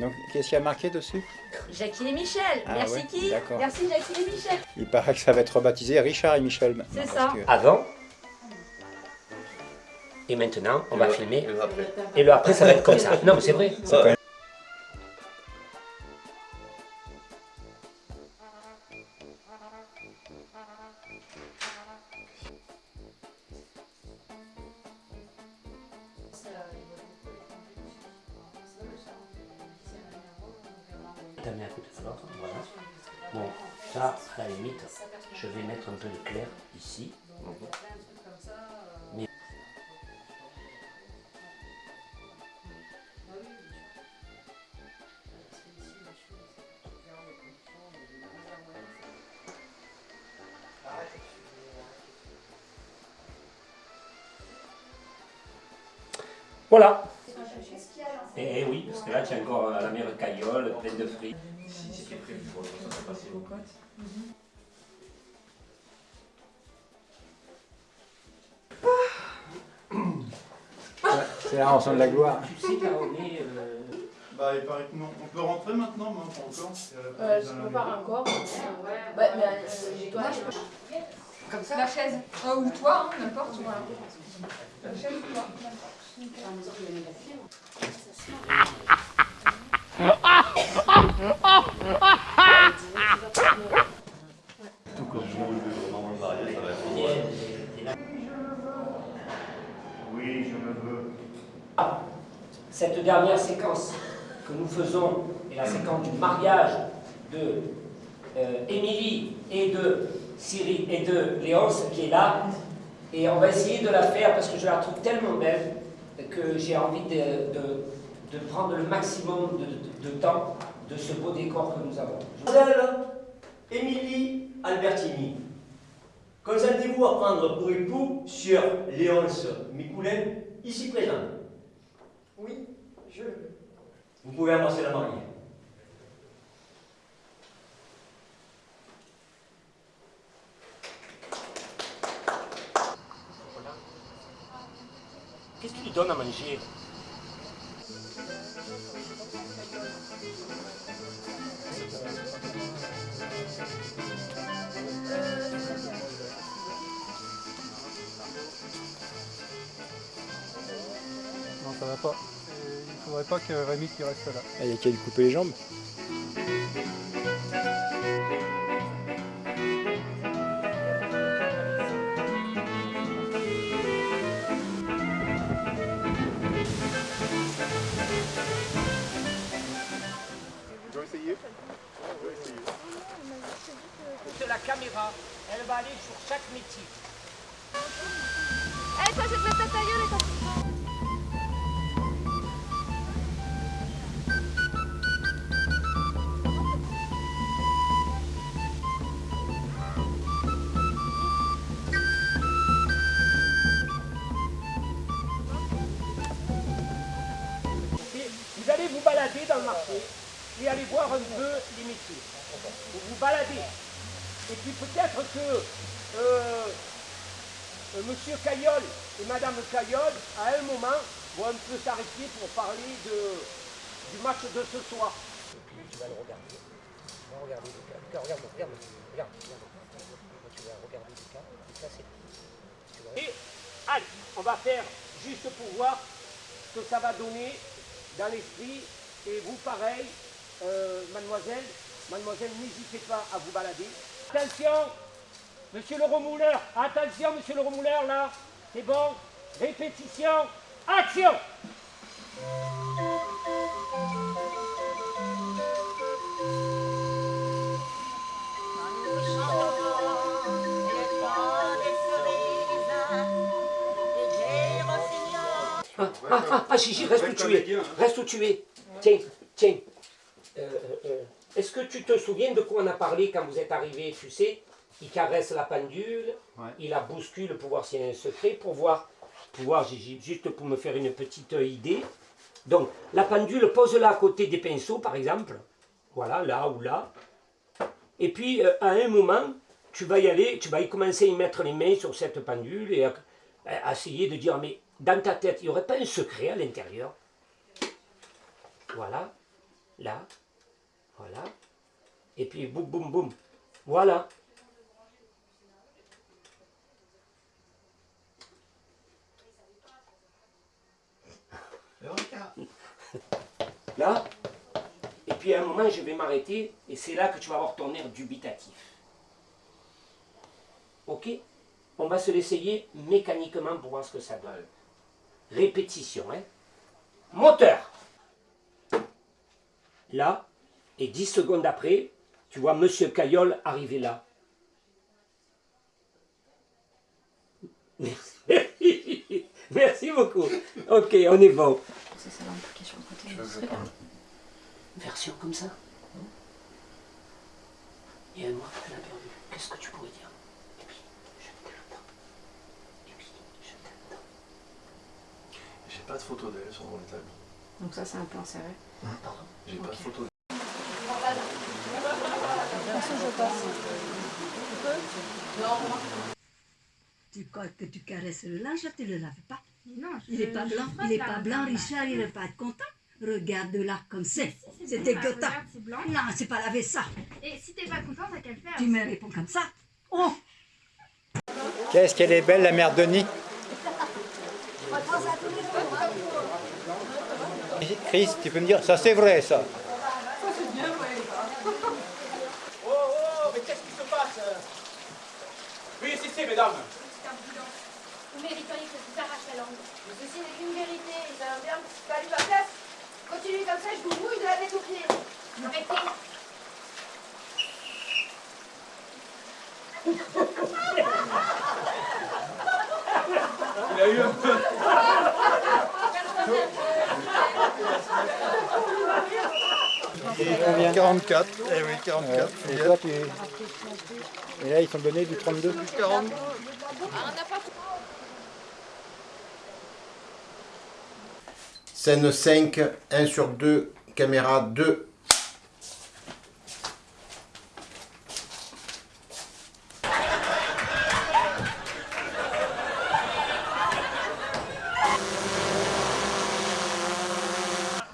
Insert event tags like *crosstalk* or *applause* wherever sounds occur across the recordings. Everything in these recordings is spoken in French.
Donc, qu'est-ce qu'il y a marqué dessus Jackie et Michel. Ah Merci ouais, qui. Merci Jackie et Michel. Il paraît que ça va être rebaptisé Richard et Michel. C'est ça. que- Avant. Et maintenant, on va filmer. Et après. Et le après, ça va être comme ça. Non, mais c'est vrai. Un coup de voilà. Bon, ça, à la limite, je vais mettre un peu de clair ici. Voilà. Et Eh oui, parce que là, tu as encore euh, la mer caillole, pleine de fruits. Si c'était prévu pour le ça serait passé. *coughs* C'est la rançon de la gloire. Tu sais, Caroline, euh, Bah, il paraît que non. On peut rentrer maintenant, mais pas encore. Euh, je peux pas encore. Ouais, mais euh, toi, je peux. Comme ça La chaise. Ou toi, hein, n'importe. Voilà. La chaise ou toi. Oui, je me veux. cette dernière séquence que nous faisons est la séquence du mariage de euh, Émilie et de Cyril et de Léonce qui est là. Et on va essayer de la faire parce que je la trouve tellement belle que j'ai envie de, de- de prendre le maximum de, de- de temps de ce beau décor que nous avons. Mademoiselle Émilie Albertini, consentez-vous à prendre pour époux sur Léonce Micoulin, ici présent Oui, je le veux. Vous pouvez embrasser la mariée. Qu'est-ce que tu lui donnes à manger Non, ça va pas. Euh, Il faudrait pas que Rémi qui reste là. Ah, Il y a qu'à lui couper les jambes. De la caméra, elle va aller sur chaque métier. Toi, je te ta gueule et vous allez vous balader dans le marché et aller voir un peu les métiers. Vous vous baladez. Et puis peut-être que euh, euh, Monsieur Caillol et Madame Caillol, à un moment, vont un peu s'arrêter pour parler de, du match de ce soir. Tu vas le regarder. Tu vas regarder Lucas. Lucas, regarde-moi. Regarde, regarde. Tu vas regarder Lucas. Lucas, c'est Et allez, on va faire juste pour voir ce que ça va donner dans l'esprit. Et vous, pareil, euh, mademoiselle, mademoiselle, n'hésitez pas à vous balader. Attention, monsieur le remouleur, attention, monsieur le remouleur, là, c'est bon. Répétition, action Ah, ah, ah, ah, Gigi, reste où tu es. Reste où tu es. Tiens, tiens. Euh, euh, euh, Est-ce que tu te souviens de quoi on a parlé quand vous êtes arrivé Tu sais, il caresse la pendule, Ouais. il la bouscule pour voir s'il y a un secret, pour voir, pour voir, Gigi, juste pour me faire une petite idée. Donc, la pendule, pose-la à côté des pinceaux, par exemple. Voilà, là ou là. Et puis, euh, à un moment, tu vas y aller, tu vas y commencer à y mettre les mains sur cette pendule et à, à essayer de dire, mais dans ta tête, il n'y aurait pas un secret à l'intérieur? Voilà. Là. Voilà. Et puis boum, boum, boum. Voilà. *laughs* Là. Et puis à un moment, je vais m'arrêter et c'est là que tu vas avoir ton air dubitatif. Ok? On va se l'essayer mécaniquement pour voir ce que ça donne. Répétition, hein Moteur Là, et 10 secondes après, tu vois Monsieur Caillol arriver là. Merci. *laughs* Merci beaucoup. Ok, on est bon. C'est ça l'implication *laughs* bien. Version comme ça. Il y a un mois que tu l'as perdu. Qu'est-ce que tu pourrais dire? Et puis, je t'aime. Et puis, je t'aime. J'ai pas de photo d'elle sur mon établi. Donc ça, c'est un plan serré. J'ai pas de photo d'elle. Tu crois que tu caresses le linge, tu le laves pas. Non, Il est pas blanc, il est pas blanc, Richard, il est pas content. Regarde là comme c'est. C'est blanc. Non, c'est pas laver ça. Et si t'es pas content, t'as qu'à le faire. Tu me réponds comme ça. Oh, Qu'est-ce qu'elle est belle, la mère Denis Chris, tu peux me dire, ça c'est vrai ça. Oh, oh, mais qu'est-ce qui se passe Mesdames. Vous mériteriez que je vous arrache la langue. Mais ceci n'est qu'une vérité. Un verbe qui value ma place. Continuez comme ça, je vous mouille de la tête aux pieds. Arrêtez. Il a eu un peu. 44. Eh oui, 44. Et toi, tu... Et là, ils t'ont donné du 32 40. Scène 5, 1 sur 2, caméra 2.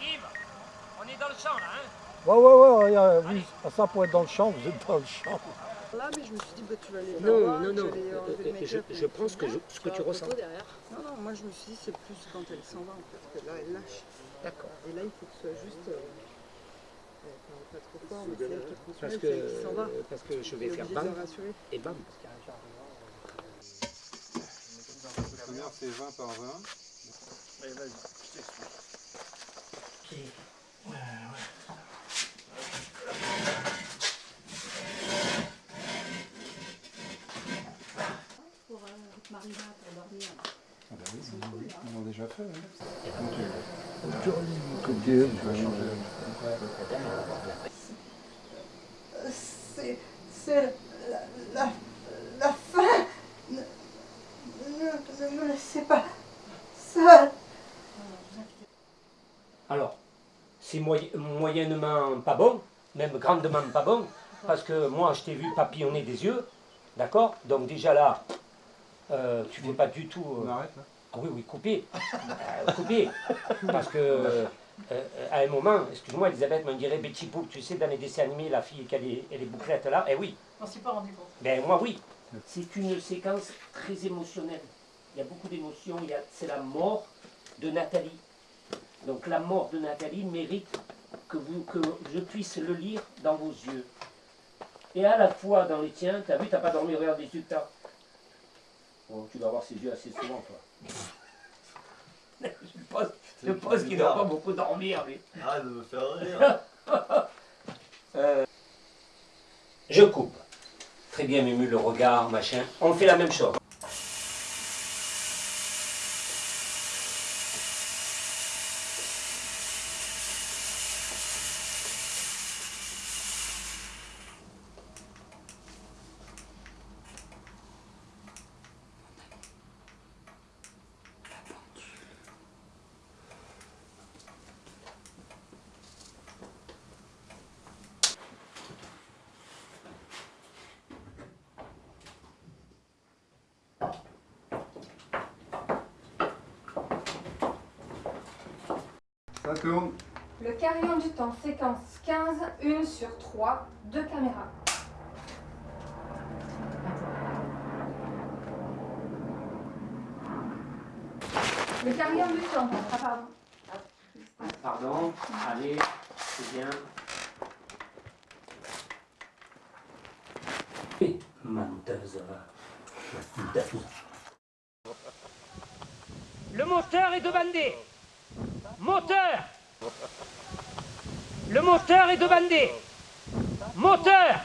Yves, on est dans le champ là, hein? Ouais, ouais, ouais, ça pour être dans le champ, vous êtes dans le champ. Là, mais je me suis dit, bah, tu vas aller. Non, là-bas, non, non. Euh, Je, make-up et je pense que je- ce que tu ressens. derrière. Non, non, moi je me suis dit, c'est plus quand elle s'en va en fait, que là elle lâche. D'accord. Et là, il faut que ce soit juste. Euh, euh, pas, trop fort, mais c'est elle qui Parce que, qui s'en va. parce que je vais faire bam et bam. La première, c'est 20 par 20. Allez, vas-y, je t'explique. pour euh, pour dormir. Ah bah oui, déjà fait. C'est, c'est la, la, la fin. Ne, ne, ne me laissez pas seul. Alors, c'est moy- moyennement pas bon, même grandement pas bon, parce que moi je t'ai vu papillonner des yeux, d'accord? Donc déjà là, euh, tu fais pas du tout. euh, On arrête là Ah oui, oui, coupé. *laughs* Euh, coupé. Parce que, euh, euh, à un moment, excuse-moi Elisabeth, mais on dirait Betty Boop, tu sais, dans les dessins animés, la fille qui a les, elle est bouclette là, eh oui. On s'y pas rendu compte. Ben moi oui. C'est une séquence très émotionnelle. Il y a beaucoup d'émotions. Il y a- C'est la mort de Nathalie. Donc la mort de Nathalie mérite que, vous, que je puisse le lire dans vos yeux. Et à la fois dans les tiens, t'as vu, t'as pas dormi, regarde les yeux que t'as. Bon, tu dois avoir ces yeux assez souvent, toi. je pense, je pense qu'il doit pas beaucoup dormir, lui. Arrête de me faire rire. *laughs* Euh, je coupe. Très bien, Mému, le regard, machin. On fait la même chose. Ça tourne. Le carillon du temps, séquence 15, une sur 3, deux caméras. Le carillon du temps, ah pardon. Pardon, allez, c'est bien. Menteuse. La fille Le moteur est demandé. Moteur Le moteur est demandé. Moteur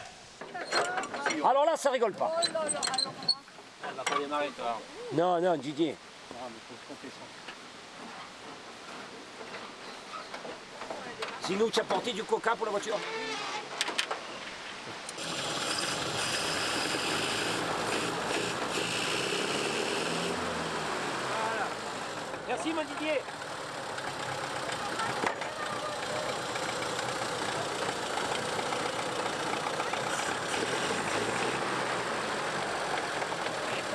Alors là, ça rigole pas. Elle va pas démarrer, toi. Non, non, Didier. Non, mais faut se compter ça. Sinon, tu as porté du coca pour la voiture. Merci, mon Didier.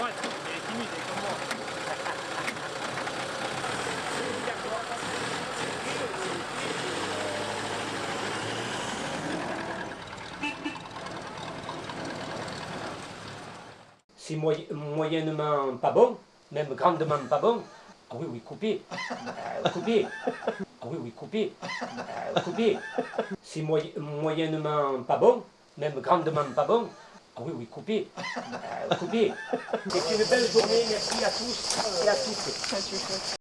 Ouais, il est timide, il est comme moi. C'est moy- moyennement pas bon, même grandement pas bon. Ah oui, oui, coupé. Euh, coupé. Ah oui, oui, coupé. Euh, coupé. C'est moy- moyennement pas bon, même grandement pas bon. Ah oui, oui, coupé. Euh, coupé. C'est une belle journée, merci à tous et à toutes.